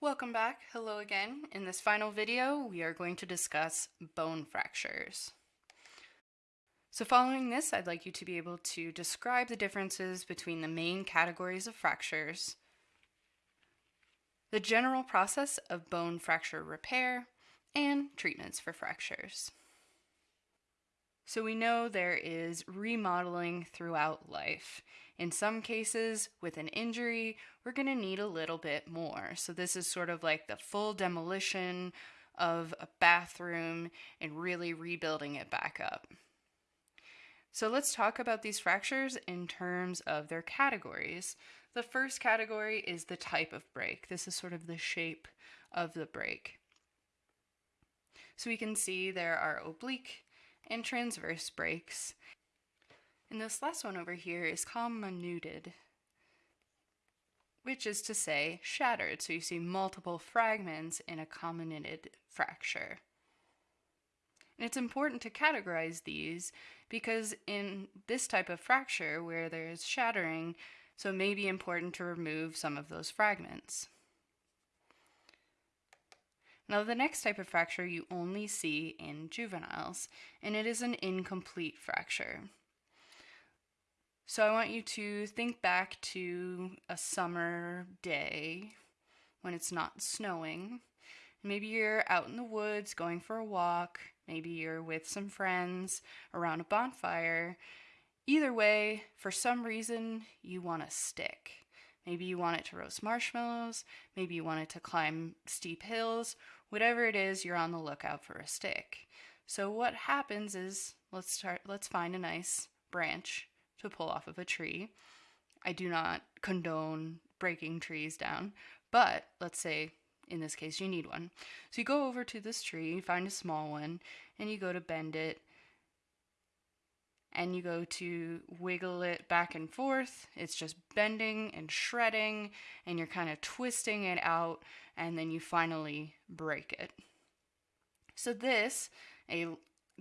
Welcome back. Hello again. In this final video, we are going to discuss bone fractures. So following this, I'd like you to be able to describe the differences between the main categories of fractures, the general process of bone fracture repair, and treatments for fractures. So we know there is remodeling throughout life. In some cases, with an injury, we're going to need a little bit more. So this is sort of like the full demolition of a bathroom and really rebuilding it back up. So let's talk about these fractures in terms of their categories. The first category is the type of break. This is sort of the shape of the break. So we can see there are oblique, and transverse breaks. And this last one over here is comminuted, which is to say shattered. So you see multiple fragments in a comminuted fracture. And it's important to categorize these because in this type of fracture where there's shattering, so it may be important to remove some of those fragments. Now, the next type of fracture you only see in juveniles, and it is an incomplete fracture. So I want you to think back to a summer day when it's not snowing. Maybe you're out in the woods going for a walk. Maybe you're with some friends around a bonfire. Either way, for some reason, you want a stick. Maybe you want it to roast marshmallows. Maybe you want it to climb steep hills whatever it is, you're on the lookout for a stick. So what happens is, let's start, let's find a nice branch to pull off of a tree. I do not condone breaking trees down, but let's say in this case you need one. So you go over to this tree, you find a small one, and you go to bend it and you go to wiggle it back and forth. It's just bending and shredding, and you're kind of twisting it out, and then you finally break it. So, this, a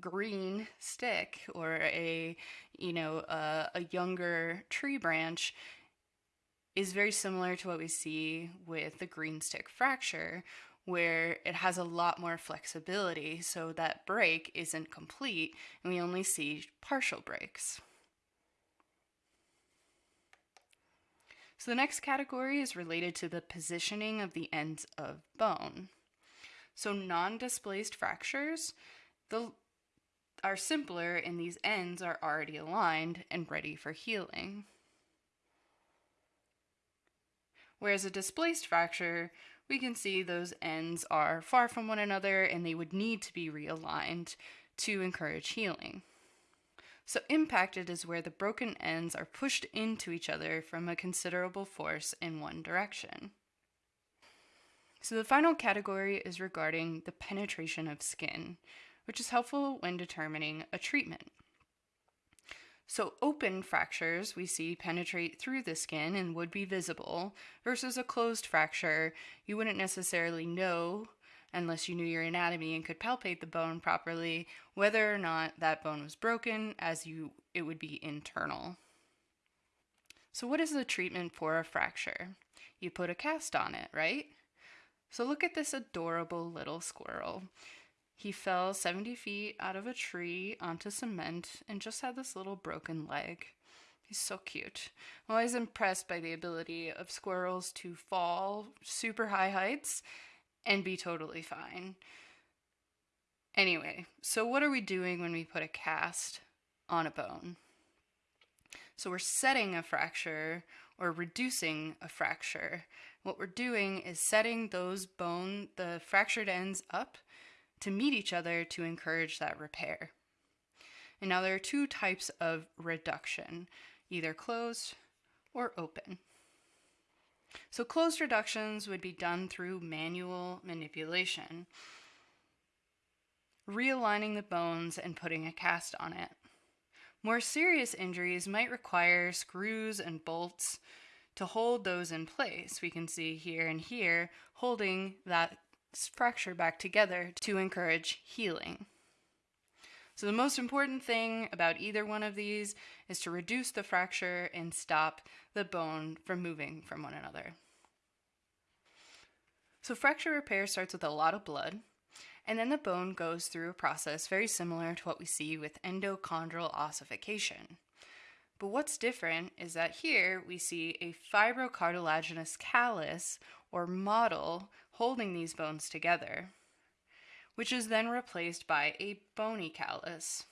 green stick or a you know a, a younger tree branch is very similar to what we see with the green stick fracture where it has a lot more flexibility so that break isn't complete and we only see partial breaks. So the next category is related to the positioning of the ends of bone. So non-displaced fractures the, are simpler and these ends are already aligned and ready for healing. Whereas a displaced fracture we can see those ends are far from one another and they would need to be realigned to encourage healing. So, impacted is where the broken ends are pushed into each other from a considerable force in one direction. So, the final category is regarding the penetration of skin, which is helpful when determining a treatment. So open fractures we see penetrate through the skin and would be visible, versus a closed fracture you wouldn't necessarily know unless you knew your anatomy and could palpate the bone properly whether or not that bone was broken as you it would be internal. So what is the treatment for a fracture? You put a cast on it, right? So look at this adorable little squirrel. He fell 70 feet out of a tree onto cement and just had this little broken leg. He's so cute. I'm always impressed by the ability of squirrels to fall super high heights and be totally fine. Anyway, so what are we doing when we put a cast on a bone? So we're setting a fracture or reducing a fracture. What we're doing is setting those bone, the fractured ends up to meet each other to encourage that repair. And now there are two types of reduction, either closed or open. So closed reductions would be done through manual manipulation, realigning the bones and putting a cast on it. More serious injuries might require screws and bolts to hold those in place. We can see here and here holding that fracture back together to encourage healing. So the most important thing about either one of these is to reduce the fracture and stop the bone from moving from one another. So, fracture repair starts with a lot of blood, and then the bone goes through a process very similar to what we see with endochondral ossification. But what's different is that here we see a fibrocartilaginous callus or model holding these bones together, which is then replaced by a bony callus.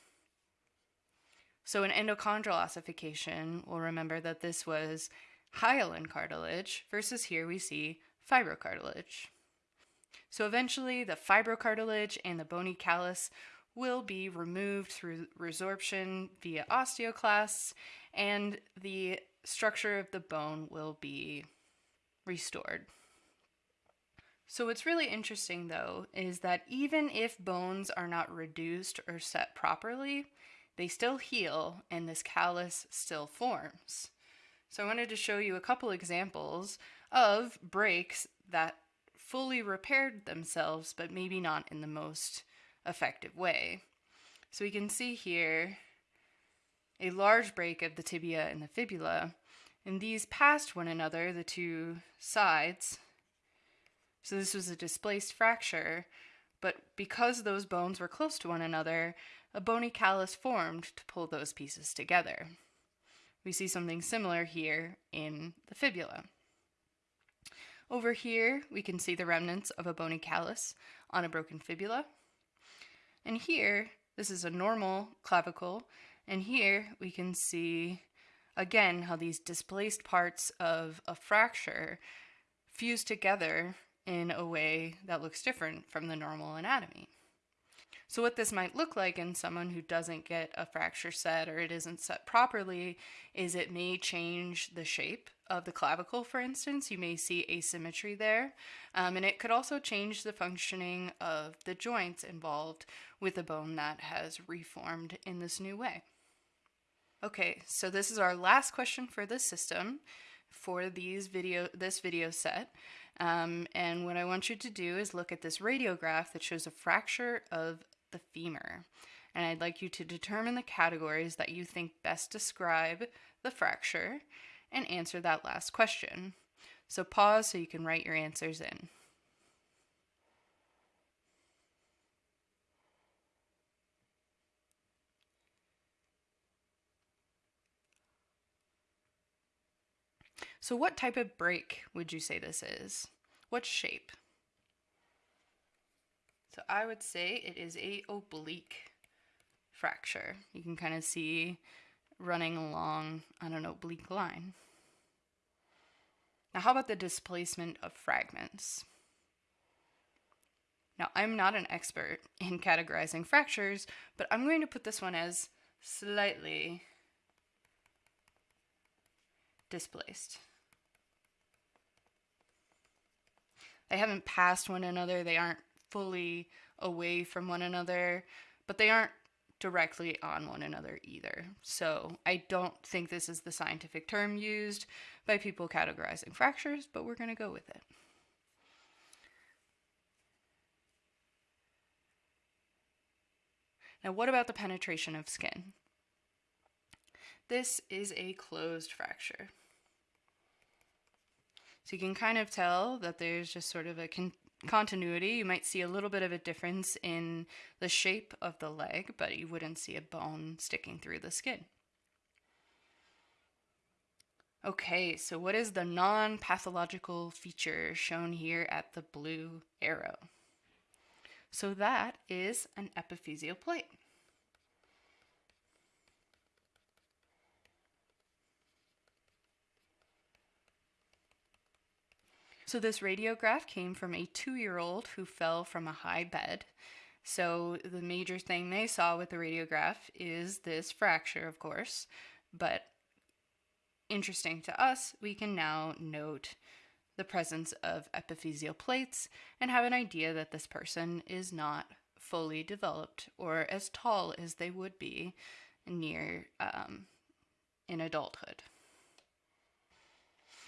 So, in endochondral ossification, we'll remember that this was hyaline cartilage versus here we see fibrocartilage. So, eventually, the fibrocartilage and the bony callus will be removed through resorption via osteoclasts, and the structure of the bone will be restored. So, what's really interesting though is that even if bones are not reduced or set properly, they still heal and this callus still forms. So, I wanted to show you a couple examples of breaks that fully repaired themselves, but maybe not in the most effective way. So, we can see here a large break of the tibia and the fibula, and these passed one another, the two sides, so this was a displaced fracture, but because those bones were close to one another, a bony callus formed to pull those pieces together. We see something similar here in the fibula. Over here, we can see the remnants of a bony callus on a broken fibula. And here, this is a normal clavicle, and here we can see again how these displaced parts of a fracture fuse together in a way that looks different from the normal anatomy. So, what this might look like in someone who doesn't get a fracture set or it isn't set properly is it may change the shape of the clavicle, for instance. You may see asymmetry there. Um, and it could also change the functioning of the joints involved with a bone that has reformed in this new way. Okay, so this is our last question for this system for these video this video set. Um, and what I want you to do is look at this radiograph that shows a fracture of the femur. And I'd like you to determine the categories that you think best describe the fracture and answer that last question. So pause so you can write your answers in. So what type of break would you say this is? What shape? So I would say it is a oblique fracture. You can kind of see running along on an oblique line. Now, how about the displacement of fragments? Now, I'm not an expert in categorizing fractures, but I'm going to put this one as slightly displaced. They haven't passed one another, they aren't fully away from one another, but they aren't directly on one another either. So I don't think this is the scientific term used by people categorizing fractures, but we're going to go with it. Now, what about the penetration of skin? This is a closed fracture. So you can kind of tell that there's just sort of a con- continuity. You might see a little bit of a difference in the shape of the leg, but you wouldn't see a bone sticking through the skin. Okay, so what is the non pathological feature shown here at the blue arrow? So that is an epiphyseal plate. So, this radiograph came from a two year old who fell from a high bed. So, the major thing they saw with the radiograph is this fracture, of course. But interesting to us, we can now note the presence of epiphyseal plates and have an idea that this person is not fully developed or as tall as they would be near um, in adulthood.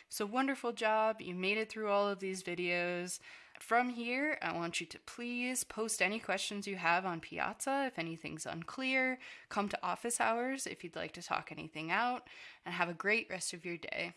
So wonderful job. You made it through all of these videos. From here, I want you to please post any questions you have on Piazza if anything's unclear. Come to office hours if you'd like to talk anything out, and have a great rest of your day.